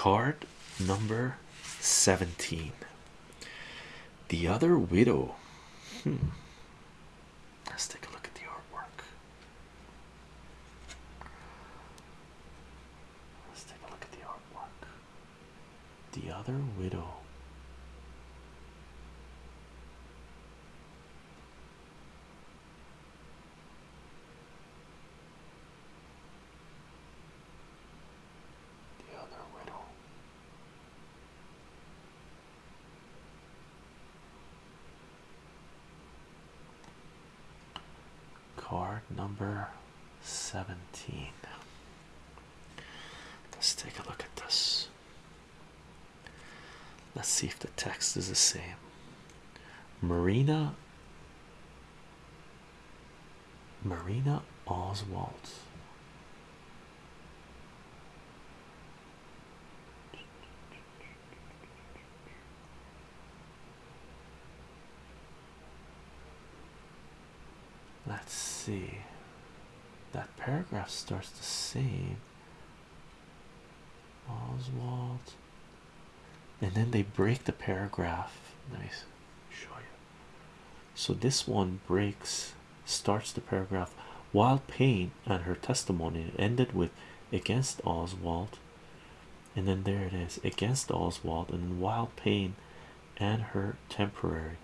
Card number 17. The other widow. Hmm. Let's take a look at the artwork. Let's take a look at the artwork. The other widow. The other widow. Card number 17. Let's take a look at this. Let's see if the text is the same. Marina Marina Oswald. Let's see. That paragraph starts the same. Oswald. And then they break the paragraph. Me show you. So this one breaks, starts the paragraph while Paine and her testimony ended with against Oswald. And then there it is against Oswald, and while Paine and her temporary.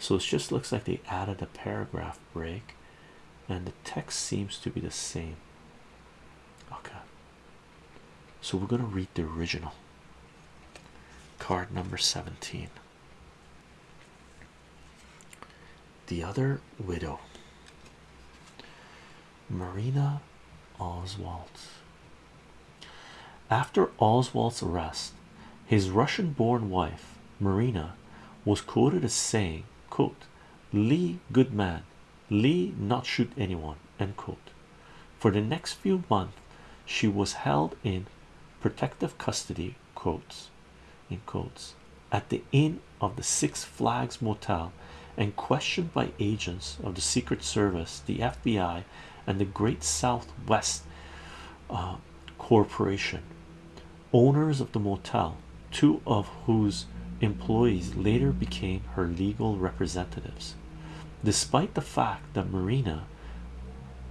So it just looks like they added a paragraph break, and the text seems to be the same. Okay, so we're going to read the original card number 17. The other widow, Marina Oswald. After Oswald's arrest, his Russian born wife, Marina, was quoted as saying, quote, Lee, good man, Lee not shoot anyone, end quote. For the next few months, she was held in protective custody, quotes, in quotes, at the inn of the Six Flags Motel and questioned by agents of the Secret Service, the FBI, and the Great Southwest uh, Corporation, owners of the motel, two of whose employees later became her legal representatives. Despite the fact that Marina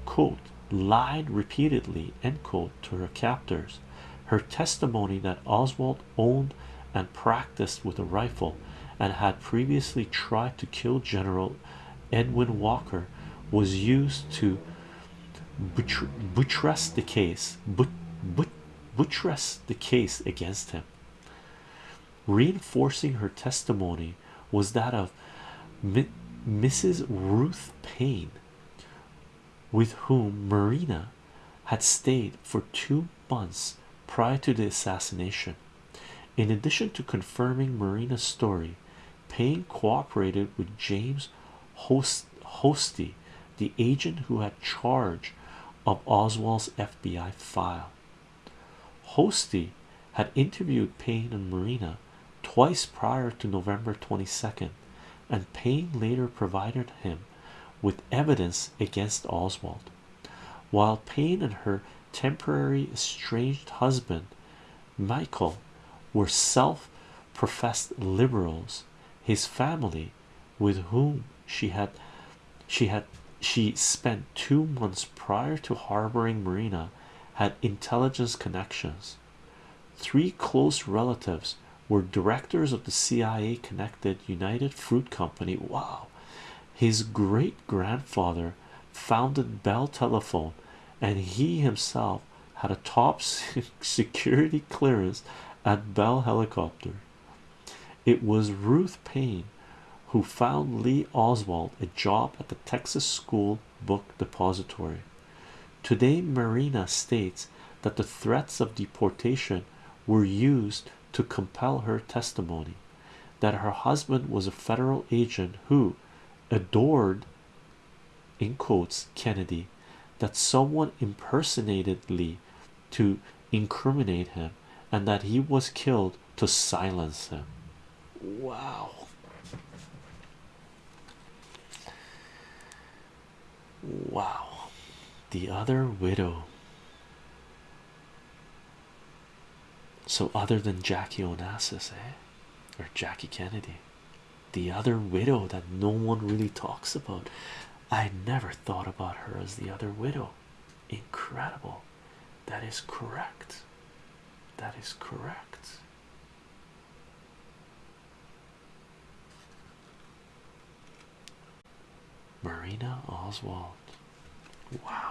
quote lied repeatedly end quote to her captors, her testimony that Oswald owned and practiced with a rifle and had previously tried to kill General Edwin Walker was used to buttress the case but but buttress the case against him. Reinforcing her testimony was that of Mrs. Ruth Paine with whom Marina had stayed for two months prior to the assassination in addition to confirming Marina's story Paine cooperated with James Host Hosty the agent who had charge of Oswald's FBI file. Hosty had interviewed Paine and Marina twice prior to November 22nd, and Paine later provided him with evidence against Oswald. While Paine and her temporary estranged husband, Michael, were self professed liberals, his family, with whom she had she had she spent two months prior to harboring Marina had intelligence connections. Three close relatives were directors of the CIA connected United Fruit Company. Wow, his great grandfather founded Bell Telephone, and he himself had a top security clearance at Bell Helicopter. It was Ruth Paine who found Lee Oswald a job at the Texas School Book Depository. Today, Marina states that the threats of deportation were used to compel her testimony, that her husband was a federal agent who adored, in quotes, Kennedy, that someone impersonated Lee to incriminate him, and that he was killed to silence him. Wow. Wow, the other widow. So, other than Jackie Onassis, eh? Or Jackie Kennedy, the other widow that no one really talks about. I never thought about her as the other widow. Incredible. That is correct. That is correct. Marina Oswald. Wow.